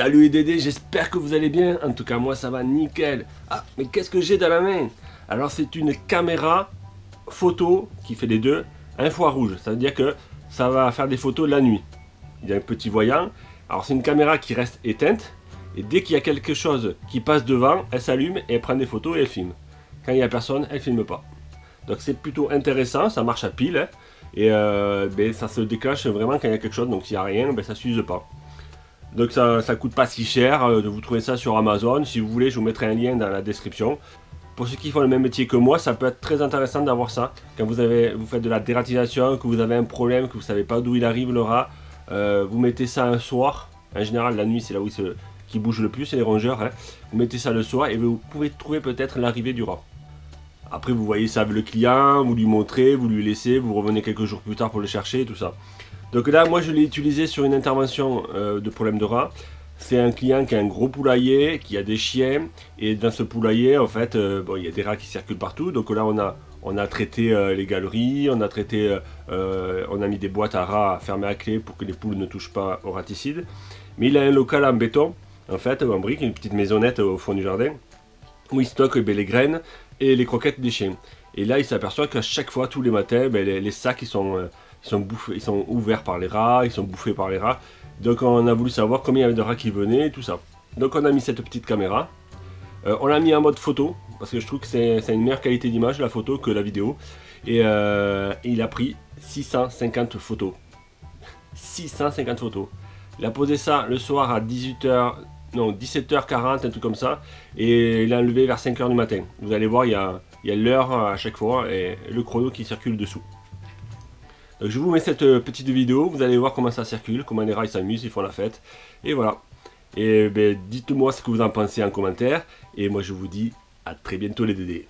Salut les Dédés, j'espère que vous allez bien. En tout cas, moi ça va nickel. Ah, mais qu'est-ce que j'ai dans la main? Alors, c'est une caméra photo qui fait les deux infrarouge. Ça veut dire que ça va faire des photos la nuit. Il y a un petit voyant. Alors, c'est une caméra qui reste éteinte. Et dès qu'il y a quelque chose qui passe devant, elle s'allume et elle prend des photos et elle filme. Quand il n'y a personne, elle filme pas. Donc c'est plutôt intéressant, ça marche à pile. Hein. et euh, ben, ça se déclenche vraiment quand il y a quelque chose. Donc s'il n'y a rien, ben, ça ne s'use pas. Donc ça, ne coûte pas si cher euh, de vous trouver ça sur Amazon. Si vous voulez, je vous mettrai un lien dans la description. Pour ceux qui font le même métier que moi, ça peut être très intéressant d'avoir ça. Quand vous, avez, vous faites de la dératisation, que vous avez un problème, que vous ne savez pas d'où il arrive le rat, euh, vous mettez ça un soir. En général, la nuit, c'est là où il qui bouge le plus, c'est les rongeurs. Hein. Vous mettez ça le soir et vous pouvez trouver peut-être l'arrivée du rat. Après, vous voyez ça avec le client, vous lui montrez, vous lui laissez, vous revenez quelques jours plus tard pour le chercher, tout ça. Donc là, moi, je l'ai utilisé sur une intervention euh, de problème de rat. C'est un client qui a un gros poulailler, qui a des chiens, et dans ce poulailler, en fait, euh, il y a des rats qui circulent partout. Donc là, on a, on a traité euh, les galeries, on a traité, on a mis des boîtes à rats fermées à clé pour que les poules ne touchent pas au raticide. Mais il a un local en béton, en fait, en brique, une petite maisonnette au fond du jardin, où il stocke ben, les graines et les croquettes des chiens. Et là, il s'aperçoit qu'à chaque fois, tous les matins, ben, les, sacs, ils sont ils sont, bouffés, ils sont ouverts par les rats, ils sont bouffés par les rats. Donc on a voulu savoir combien il y avait de rats qui venaient, tout ça. Donc on a mis cette petite caméra. Euh, on l'a mis en mode photo, parce que je trouve que c'est une meilleure qualité d'image la photo que la vidéo. Et, euh, il a pris 650 photos. 650 photos. Il a posé ça le soir à 18h, non 17h40, un truc comme ça. Et il a enlevé vers 5h du matin. Vous allez voir, il y a l'heure à chaque fois et le chrono qui circule dessous je vous mets cette euh, petite vidéo, vous allez voir comment ça circule, comment les rails s'amusent, ils font la fête. Et voilà. Et ben, dites-moi ce que vous en pensez en commentaire. Et moi je vous dis à très bientôt les dédés.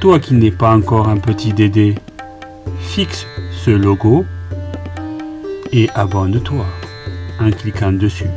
Toi qui n'es pas encore un petit Dédé, fixe ce logo et abonne-toi en cliquant dessus.